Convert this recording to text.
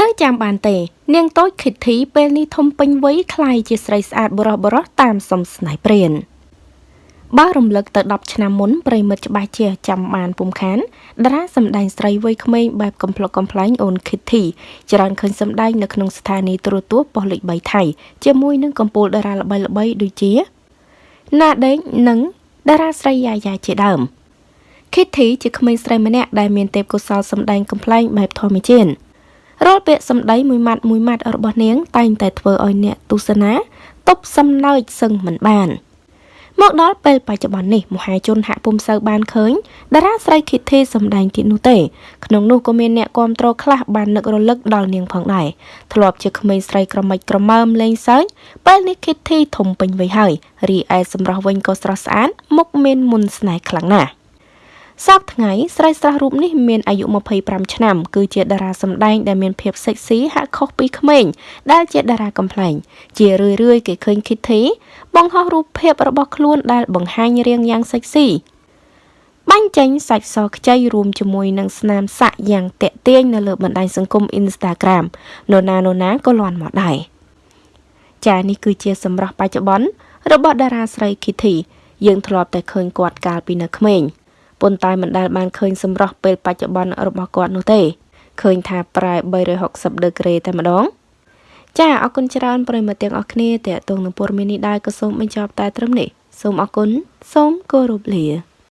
នៅចាំបានទេ នាងតូចខិតធីពេលនេះធំពេញវ័យคล้ายជាស្រីស្អាតបរោះបរោះតាមសំស្នេហ៍ព្រានបើរំលឹកទៅ10ឆ្នាំមុនប្រិមិត្តច្បាស់ជាចាំបានពុំខានតារាសម្ដែងស្រីវ័យក្មេងបែបកំ pl ុកកំ pl ែងអូនខិតធីច្រើនឃើញសម្ដែងនៅក្នុងស្ថានីយ៍ទូរទស្សន៍ប៉ុស្តិ៍លេខ3ថៃជាមួយនឹងកំពូលតារាល្បីៗដូចជាណាដេងនិងតារាស្រីយ៉ាយ៉ាជាដើម Kitty ជាក្មេងស្រីម្នាក់ដែលមានទេពកោសល្យសម្ដែងកំ pl ែងបែបធម្មជាតិ រាល់ពាក្យសម្ដីមួយម៉ាត់មួយម៉ាត់របស់នាង តែងតែធ្វើឲ្យអ្នកទស្សនាទប់សំណើចសឹងមិនបានមកដល់ពេលបច្ចុប្បន្ននេះមហាជនហាក់ពុំសូវបានឃើញតារាស្រី Kitty សម្ដែងទៀតនោះទេក្នុងនោះក៏មានអ្នកគាំទ្រខ្លះបាននឹករលឹកដល់នាងផងដែរធ្លាប់ជាក្មេងស្រីក្រមិចក្រមើមលេងសើចពេលនេះ Kitty ធំពេញវ័យហើយរីឯសម្រស់វិញក៏ស្រស់ស្អាតមុខមានមុនស្នេហ៍ខ្លាំងណាស់ សពថ្ងៃស្រីស្រស់រូបនេះមានអាយុ25ឆ្នាំ គឺជាតារាសម្ដែងដែលមានភាពសិចស៊ីហាក់ខុសពីក្មេងដែលជាតារាកំ pl ែងជារឿយរឿយគេឃើញ Kitty បង្ហោះរូបភាពរបស់ខ្លួនដែលបង្ហាញរាងយ៉ាងសិចស៊ីបាញ់ចេញសាច់សខ្ចីរួមជាមួយនឹងស្នាមសាក់យ៉ាងតាក់ទាញនៅលើបណ្ដាញសង្គម Instagram នរណានរណាក៏លាន់មកដែរចានេះគឺជាសម្រស់បច្ចុប្បន្នរបស់តារាស្រី Kitty យើងធ្លាប់តែឃើញគាត់កាលពីនៅក្មេង ប៉ុន្តែមិនដែលបានឃើញសម្រស់ពេលបច្ចុប្បន្នរបស់គាត់នោះទេឃើញថាប្រែ360ដឺក្រេតែម្ដងចាអរគុណច្រើនប្រិយមិត្តទាំងអស់គ្នាតេតងនឹងព័ត៌មាននេះដែរក៏សូមបញ្ចប់តែត្រឹមនេះសូមអរគុណសូមគោរពលា